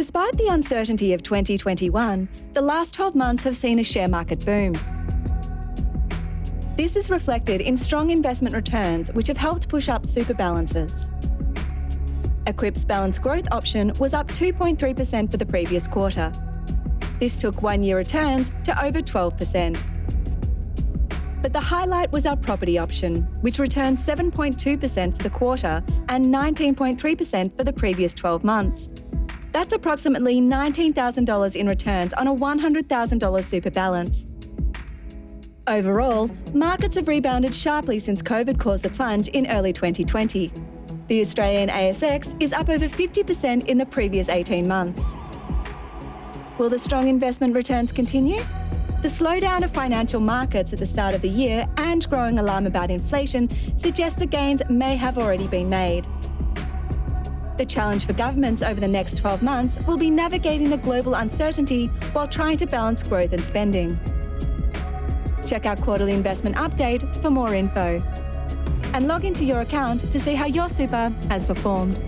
Despite the uncertainty of 2021, the last 12 months have seen a share market boom. This is reflected in strong investment returns, which have helped push up super balances. Equip's balance growth option was up 2.3% for the previous quarter. This took one-year returns to over 12%. But the highlight was our property option, which returned 7.2% for the quarter and 19.3% for the previous 12 months. That's approximately $19,000 in returns on a $100,000 super balance. Overall, markets have rebounded sharply since COVID caused a plunge in early 2020. The Australian ASX is up over 50% in the previous 18 months. Will the strong investment returns continue? The slowdown of financial markets at the start of the year and growing alarm about inflation suggest the gains may have already been made. The challenge for governments over the next 12 months will be navigating the global uncertainty while trying to balance growth and spending. Check our quarterly investment update for more info. And log into your account to see how your super has performed.